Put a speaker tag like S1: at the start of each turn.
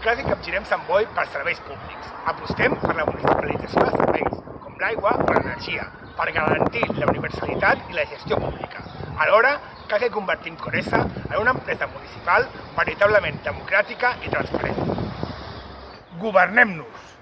S1: Quasi capgirem Sant Boi per serveis públics. Apostem per la municipalització de serveis, com l'aigua o l'energia, per garantir la universalitat i la gestió pública. Alhora, cal que convertim Coresa en una empresa municipal veritablement democràtica i transparent. Governem-nos!